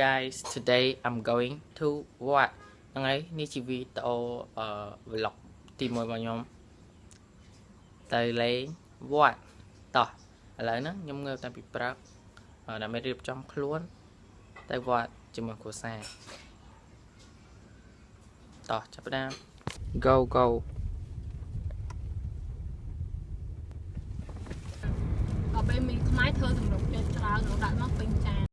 guys today I'm going to វត្តហ្នឹងហើយនេះជាវីដេអូអឺ vlog ទី1របស់ខ្ញុំទៅលេងវត្តតោះឥឡូវហ្នឹងខ្ញុំងើបតាំងពីព្រឹកដើម្បីរៀបចំខ្លួនទៅវត្តជាមួយគ្រួសារតោះចាប់ផ្ដើម go go ក៏ពេលមានខ្មែរធ្វើសម្រុកចិត្តច្រើនរដាក់មកពេញចាន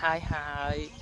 hai hai.